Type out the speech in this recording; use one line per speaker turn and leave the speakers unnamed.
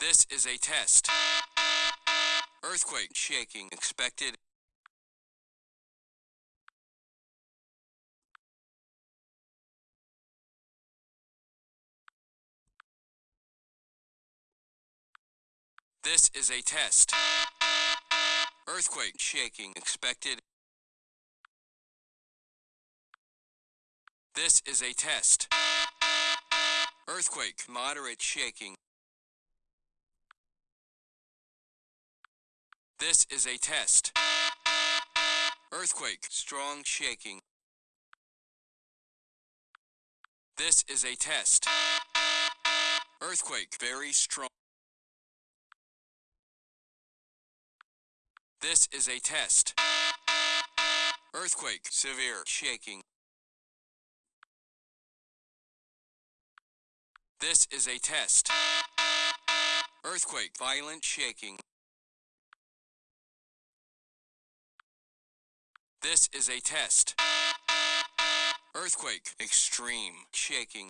This is a test. Earthquake shaking expected. This is a test. Earthquake shaking expected. This is a test. Earthquake moderate shaking. This is a test. Earthquake strong shaking. This is a test. Earthquake very strong. This is a test. Earthquake severe shaking. This is a test. Earthquake violent shaking. This is a test. Earthquake extreme shaking.